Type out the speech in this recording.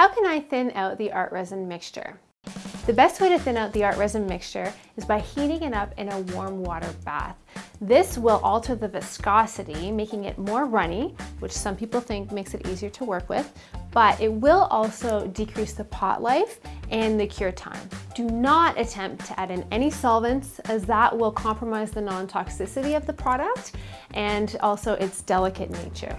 How can I thin out the ArtResin mixture? The best way to thin out the ArtResin mixture is by heating it up in a warm water bath. This will alter the viscosity, making it more runny, which some people think makes it easier to work with, but it will also decrease the pot life and the cure time. Do not attempt to add in any solvents as that will compromise the non-toxicity of the product and also its delicate nature.